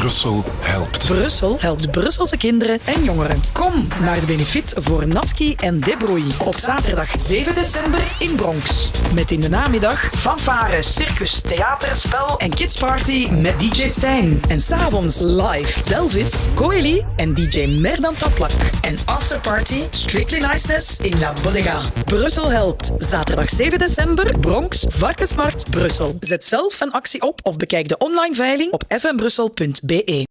Brussel helpt. Brussel helpt Brusselse kinderen en jongeren. Kom naar de benefiet voor Naski en Debroei op zaterdag 7 december in Bronx. Met in de namiddag fanfare, circus, theater, spel en kidsparty met DJ Stijn. En s'avonds live Delvis, Coeli en DJ Merdan Taplak. En afterparty Strictly Niceness in La Bodega. Brussel helpt. Zaterdag 7 december, Bronx, Varkensmarkt, Brussel. Zet zelf een actie op of bekijk de online veiling op fmbrussel.be. BE.